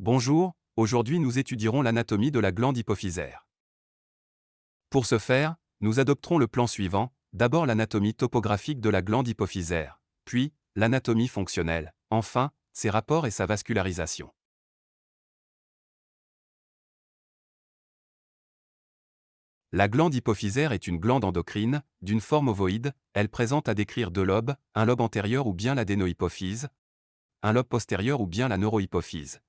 Bonjour, aujourd'hui nous étudierons l'anatomie de la glande hypophysaire. Pour ce faire, nous adopterons le plan suivant, d'abord l'anatomie topographique de la glande hypophysaire, puis l'anatomie fonctionnelle, enfin, ses rapports et sa vascularisation. La glande hypophysaire est une glande endocrine, d'une forme ovoïde, elle présente à décrire deux lobes, un lobe antérieur ou bien l'adénohypophyse, un lobe postérieur ou bien la neurohypophyse,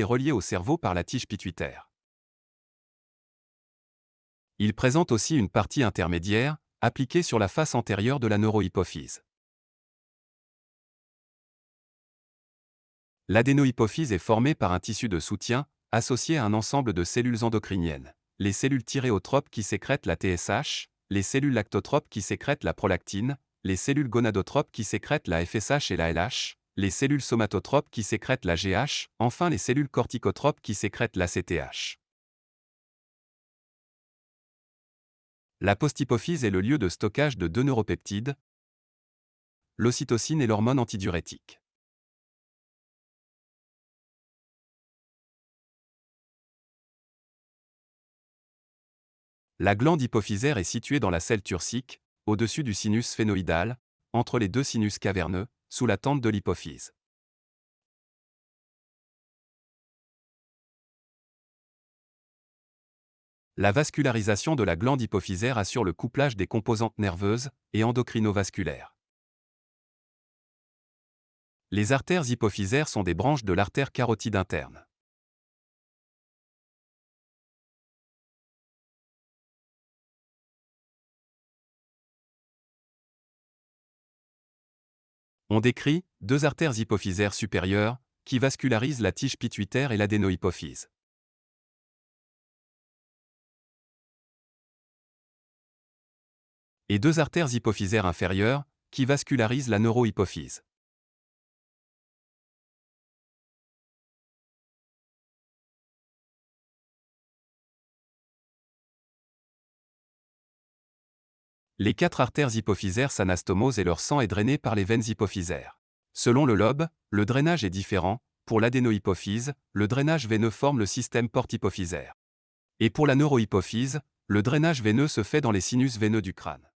est relié au cerveau par la tige pituitaire. Il présente aussi une partie intermédiaire, appliquée sur la face antérieure de la neurohypophyse. L'adénohypophyse est formée par un tissu de soutien, associé à un ensemble de cellules endocriniennes les cellules thyréotropes qui sécrètent la TSH, les cellules lactotropes qui sécrètent la prolactine, les cellules gonadotropes qui sécrètent la FSH et la LH, les cellules somatotropes qui sécrètent la GH, enfin les cellules corticotropes qui sécrètent la CTH. La posthypophyse est le lieu de stockage de deux neuropeptides, l'ocytocine et l'hormone antidiurétique. La glande hypophysaire est située dans la selle turcique, au-dessus du sinus sphénoïdal, entre les deux sinus caverneux, sous la tente de l'hypophyse. La vascularisation de la glande hypophysaire assure le couplage des composantes nerveuses et endocrinovasculaires. Les artères hypophysaires sont des branches de l'artère carotide interne. On décrit deux artères hypophysaires supérieures qui vascularisent la tige pituitaire et l'adénohypophyse. Et deux artères hypophysaires inférieures qui vascularisent la neurohypophyse. Les quatre artères hypophysaires s'anastomosent et leur sang est drainé par les veines hypophysaires. Selon le lobe, le drainage est différent. Pour l'adénohypophyse, le drainage veineux forme le système porte-hypophysaire. Et pour la neurohypophyse, le drainage veineux se fait dans les sinus veineux du crâne.